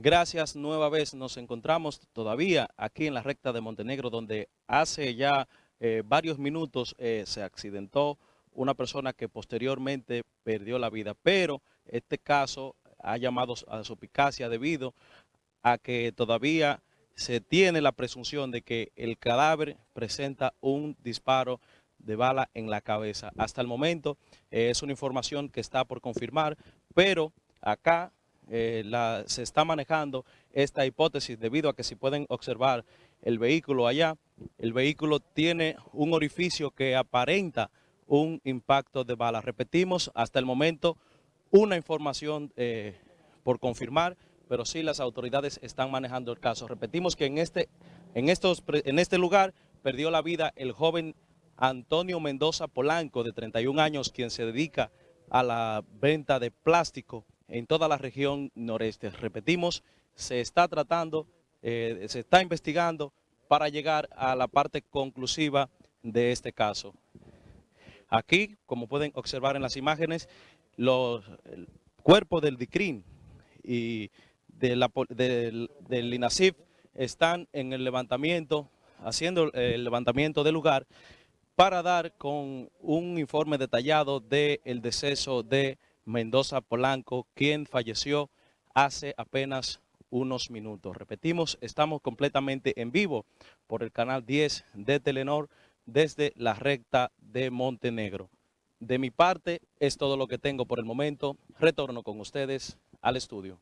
Gracias nueva vez, nos encontramos todavía aquí en la recta de Montenegro, donde hace ya eh, varios minutos eh, se accidentó una persona que posteriormente perdió la vida, pero este caso ha llamado a su eficacia debido a que todavía se tiene la presunción de que el cadáver presenta un disparo de bala en la cabeza. Hasta el momento eh, es una información que está por confirmar, pero acá eh, se está manejando esta hipótesis debido a que si pueden observar el vehículo allá, el vehículo tiene un orificio que aparenta un impacto de bala. Repetimos, hasta el momento una información eh, por confirmar, pero sí las autoridades están manejando el caso. Repetimos que en este, en, estos, en este lugar perdió la vida el joven Antonio Mendoza Polanco, de 31 años, quien se dedica a la venta de plástico en toda la región noreste. Repetimos, se está tratando, eh, se está investigando para llegar a la parte conclusiva de este caso. Aquí, como pueden observar en las imágenes, los cuerpos del DICRIN y del, del INASIF están en el levantamiento, haciendo el levantamiento del lugar para dar con un informe detallado del deceso de Mendoza Polanco, quien falleció hace apenas unos minutos. Repetimos, estamos completamente en vivo por el canal 10 de Telenor desde la recta de Montenegro. De mi parte, es todo lo que tengo por el momento. Retorno con ustedes al estudio.